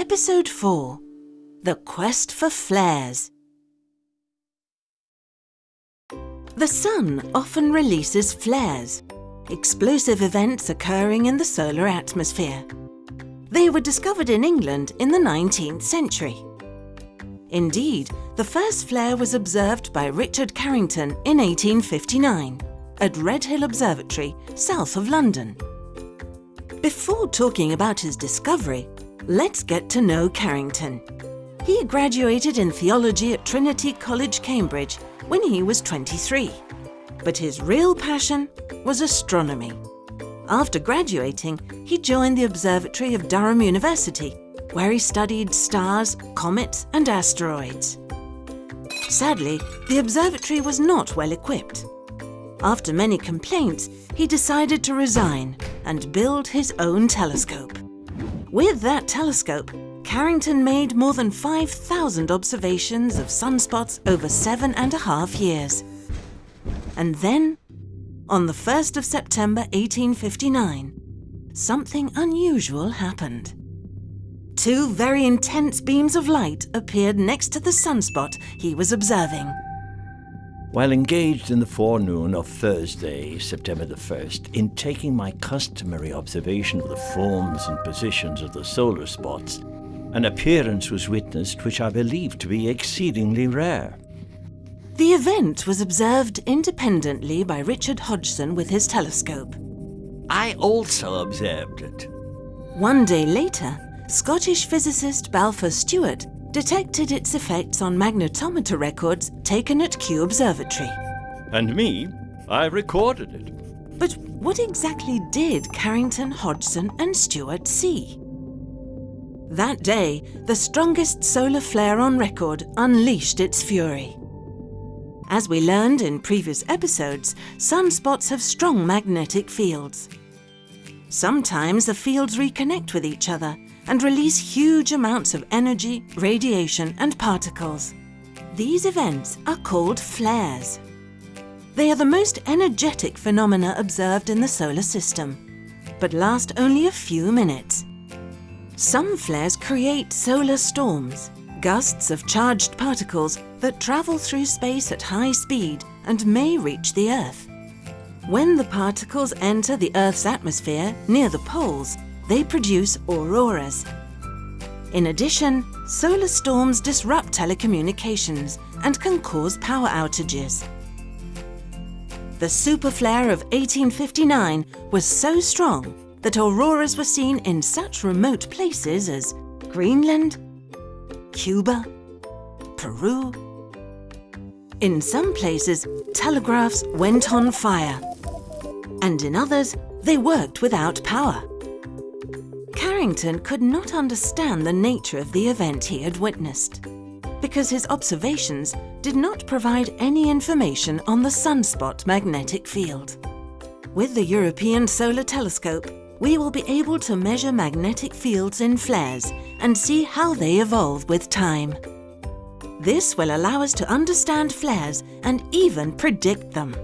Episode 4 The Quest for Flares. The Sun often releases flares, explosive events occurring in the solar atmosphere. They were discovered in England in the 19th century. Indeed, the first flare was observed by Richard Carrington in 1859 at Redhill Observatory, south of London. Before talking about his discovery, let's get to know Carrington. He graduated in theology at Trinity College, Cambridge when he was 23. But his real passion was astronomy. After graduating, he joined the observatory of Durham University, where he studied stars, comets and asteroids. Sadly, the observatory was not well equipped. After many complaints, he decided to resign and build his own telescope. With that telescope, Carrington made more than 5,000 observations of sunspots over seven and a half years. And then, on the 1st of September 1859, something unusual happened. Two very intense beams of light appeared next to the sunspot he was observing. While engaged in the forenoon of Thursday, September the 1st, in taking my customary observation of the forms and positions of the solar spots, an appearance was witnessed which I believe to be exceedingly rare. The event was observed independently by Richard Hodgson with his telescope. I also observed it. One day later, Scottish physicist Balfour Stewart detected its effects on magnetometer records taken at Kew Observatory. And me, I recorded it. But what exactly did Carrington, Hodgson and Stewart see? That day, the strongest solar flare on record unleashed its fury. As we learned in previous episodes, sunspots have strong magnetic fields. Sometimes the fields reconnect with each other and release huge amounts of energy, radiation and particles. These events are called flares. They are the most energetic phenomena observed in the solar system, but last only a few minutes. Some flares create solar storms, gusts of charged particles that travel through space at high speed and may reach the Earth. When the particles enter the Earth's atmosphere near the poles, they produce auroras. In addition, solar storms disrupt telecommunications and can cause power outages. The superflare of 1859 was so strong that auroras were seen in such remote places as Greenland, Cuba, Peru. In some places, telegraphs went on fire, and in others, they worked without power. Carrington could not understand the nature of the event he had witnessed, because his observations did not provide any information on the sunspot magnetic field. With the European Solar Telescope, we will be able to measure magnetic fields in flares and see how they evolve with time. This will allow us to understand flares and even predict them.